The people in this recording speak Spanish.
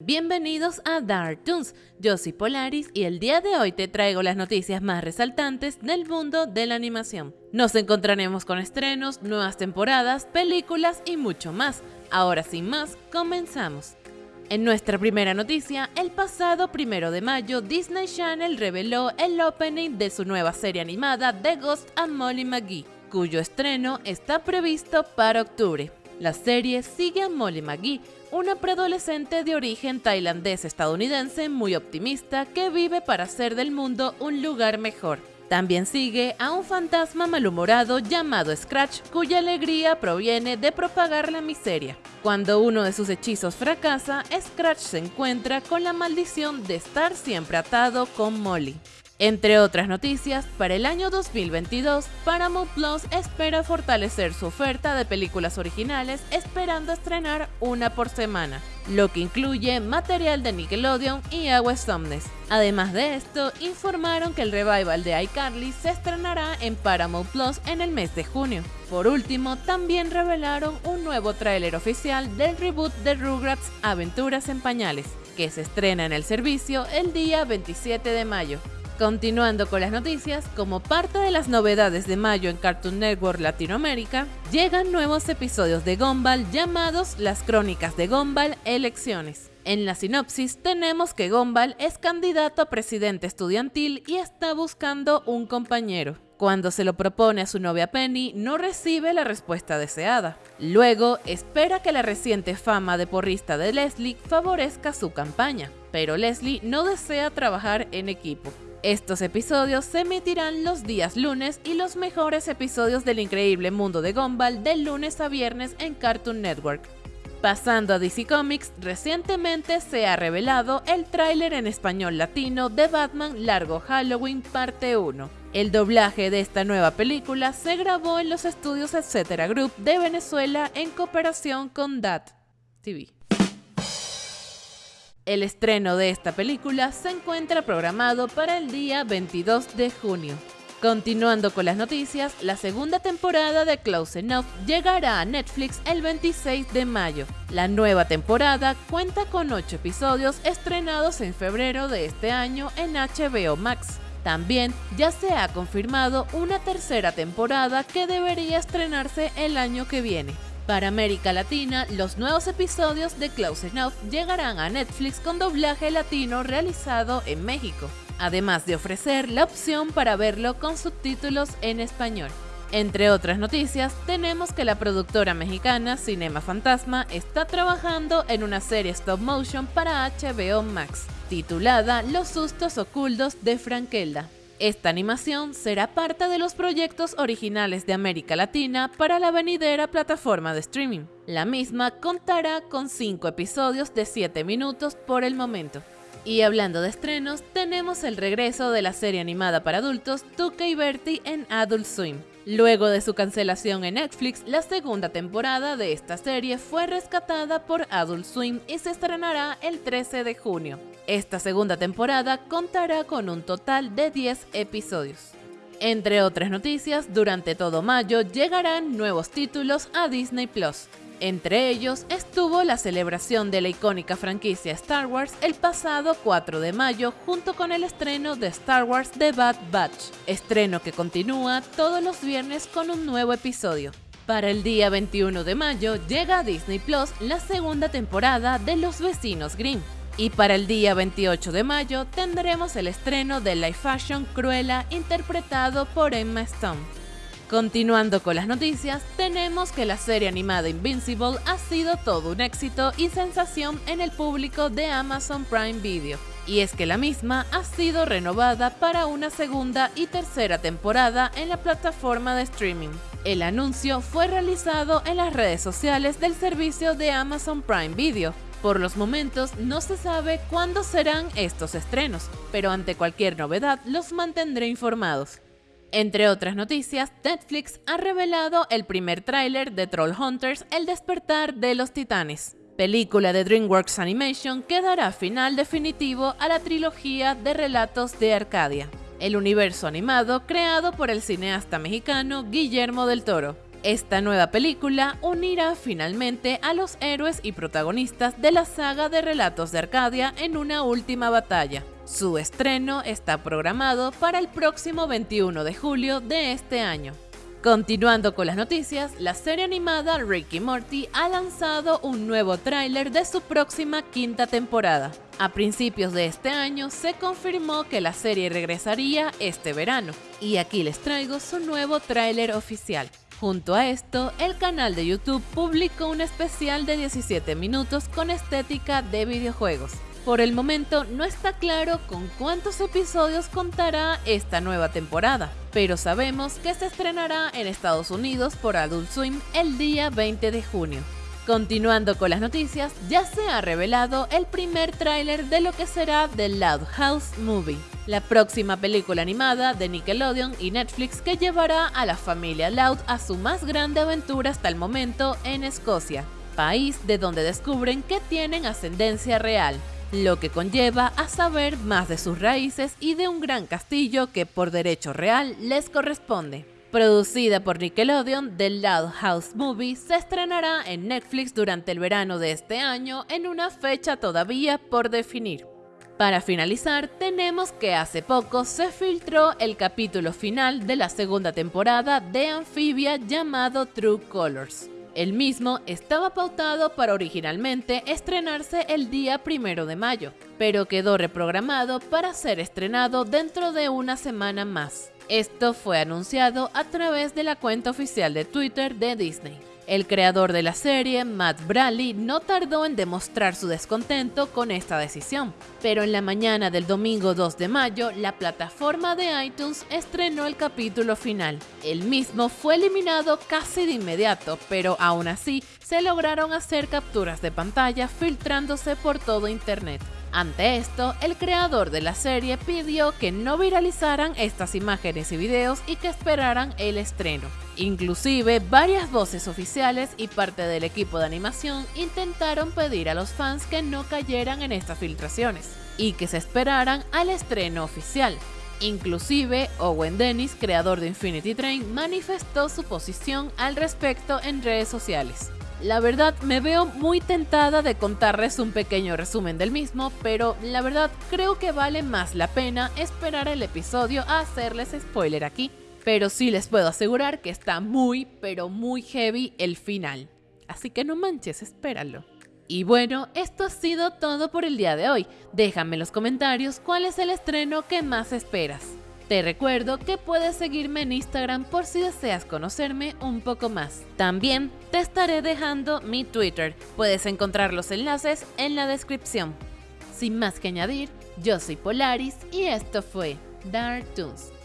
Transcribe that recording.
Bienvenidos a Dark Toons, yo soy Polaris y el día de hoy te traigo las noticias más resaltantes del mundo de la animación. Nos encontraremos con estrenos, nuevas temporadas, películas y mucho más. Ahora sin más, comenzamos. En nuestra primera noticia, el pasado primero de mayo, Disney Channel reveló el opening de su nueva serie animada The Ghost and Molly McGee, cuyo estreno está previsto para octubre. La serie sigue a Molly McGee, una preadolescente de origen tailandés-estadounidense muy optimista que vive para hacer del mundo un lugar mejor. También sigue a un fantasma malhumorado llamado Scratch, cuya alegría proviene de propagar la miseria. Cuando uno de sus hechizos fracasa, Scratch se encuentra con la maldición de estar siempre atado con Molly. Entre otras noticias, para el año 2022, Paramount Plus espera fortalecer su oferta de películas originales esperando estrenar una por semana, lo que incluye material de Nickelodeon y Agua Somnes. Además de esto, informaron que el revival de iCarly se estrenará en Paramount Plus en el mes de junio. Por último, también revelaron un nuevo tráiler oficial del reboot de Rugrats Aventuras en Pañales, que se estrena en el servicio el día 27 de mayo. Continuando con las noticias, como parte de las novedades de mayo en Cartoon Network Latinoamérica, llegan nuevos episodios de Gumball llamados Las Crónicas de Gumball Elecciones. En la sinopsis tenemos que Gumball es candidato a presidente estudiantil y está buscando un compañero. Cuando se lo propone a su novia Penny, no recibe la respuesta deseada. Luego, espera que la reciente fama de porrista de Leslie favorezca su campaña, pero Leslie no desea trabajar en equipo. Estos episodios se emitirán los días lunes y los mejores episodios del increíble mundo de Gumball de lunes a viernes en Cartoon Network. Pasando a DC Comics, recientemente se ha revelado el tráiler en español latino de Batman Largo Halloween Parte 1. El doblaje de esta nueva película se grabó en los estudios Etc. Group de Venezuela en cooperación con DAT TV. El estreno de esta película se encuentra programado para el día 22 de junio. Continuando con las noticias, la segunda temporada de Close Enough llegará a Netflix el 26 de mayo. La nueva temporada cuenta con 8 episodios estrenados en febrero de este año en HBO Max. También ya se ha confirmado una tercera temporada que debería estrenarse el año que viene. Para América Latina, los nuevos episodios de Close Enough llegarán a Netflix con doblaje latino realizado en México, además de ofrecer la opción para verlo con subtítulos en español. Entre otras noticias, tenemos que la productora mexicana Cinema Fantasma está trabajando en una serie stop motion para HBO Max, titulada Los sustos ocultos de Frankelda. Esta animación será parte de los proyectos originales de América Latina para la venidera plataforma de streaming. La misma contará con 5 episodios de 7 minutos por el momento. Y hablando de estrenos, tenemos el regreso de la serie animada para adultos Tuca y Bertie en Adult Swim. Luego de su cancelación en Netflix, la segunda temporada de esta serie fue rescatada por Adult Swim y se estrenará el 13 de junio. Esta segunda temporada contará con un total de 10 episodios. Entre otras noticias, durante todo mayo llegarán nuevos títulos a Disney Plus. Entre ellos estuvo la celebración de la icónica franquicia Star Wars el pasado 4 de mayo junto con el estreno de Star Wars The Bad Batch, estreno que continúa todos los viernes con un nuevo episodio. Para el día 21 de mayo llega a Disney Plus la segunda temporada de Los Vecinos Grimm, y para el día 28 de mayo tendremos el estreno de Live Fashion Cruella interpretado por Emma Stone. Continuando con las noticias, tenemos que la serie animada Invincible ha sido todo un éxito y sensación en el público de Amazon Prime Video. Y es que la misma ha sido renovada para una segunda y tercera temporada en la plataforma de streaming. El anuncio fue realizado en las redes sociales del servicio de Amazon Prime Video, por los momentos no se sabe cuándo serán estos estrenos, pero ante cualquier novedad los mantendré informados. Entre otras noticias, Netflix ha revelado el primer tráiler de Troll Hunters El despertar de los titanes, película de DreamWorks Animation que dará final definitivo a la trilogía de relatos de Arcadia, el universo animado creado por el cineasta mexicano Guillermo del Toro. Esta nueva película unirá finalmente a los héroes y protagonistas de la saga de relatos de Arcadia en una última batalla. Su estreno está programado para el próximo 21 de julio de este año. Continuando con las noticias, la serie animada Ricky Morty ha lanzado un nuevo tráiler de su próxima quinta temporada. A principios de este año se confirmó que la serie regresaría este verano, y aquí les traigo su nuevo tráiler oficial. Junto a esto, el canal de YouTube publicó un especial de 17 minutos con estética de videojuegos. Por el momento no está claro con cuántos episodios contará esta nueva temporada, pero sabemos que se estrenará en Estados Unidos por Adult Swim el día 20 de junio. Continuando con las noticias, ya se ha revelado el primer tráiler de lo que será The Loud House Movie, la próxima película animada de Nickelodeon y Netflix que llevará a la familia Loud a su más grande aventura hasta el momento en Escocia, país de donde descubren que tienen ascendencia real lo que conlleva a saber más de sus raíces y de un gran castillo que por derecho real les corresponde. Producida por Nickelodeon, The Loud House Movie se estrenará en Netflix durante el verano de este año en una fecha todavía por definir. Para finalizar, tenemos que hace poco se filtró el capítulo final de la segunda temporada de Amphibia llamado True Colors. El mismo estaba pautado para originalmente estrenarse el día primero de mayo, pero quedó reprogramado para ser estrenado dentro de una semana más. Esto fue anunciado a través de la cuenta oficial de Twitter de Disney. El creador de la serie, Matt Bradley, no tardó en demostrar su descontento con esta decisión, pero en la mañana del domingo 2 de mayo, la plataforma de iTunes estrenó el capítulo final. El mismo fue eliminado casi de inmediato, pero aún así se lograron hacer capturas de pantalla filtrándose por todo internet. Ante esto, el creador de la serie pidió que no viralizaran estas imágenes y videos y que esperaran el estreno. Inclusive, varias voces oficiales y parte del equipo de animación intentaron pedir a los fans que no cayeran en estas filtraciones y que se esperaran al estreno oficial. Inclusive, Owen Dennis, creador de Infinity Train, manifestó su posición al respecto en redes sociales. La verdad me veo muy tentada de contarles un pequeño resumen del mismo, pero la verdad creo que vale más la pena esperar el episodio a hacerles spoiler aquí. Pero sí les puedo asegurar que está muy, pero muy heavy el final. Así que no manches, espéralo. Y bueno, esto ha sido todo por el día de hoy. Déjame en los comentarios cuál es el estreno que más esperas. Te recuerdo que puedes seguirme en Instagram por si deseas conocerme un poco más. También te estaré dejando mi Twitter. Puedes encontrar los enlaces en la descripción. Sin más que añadir, yo soy Polaris y esto fue Dark Toons.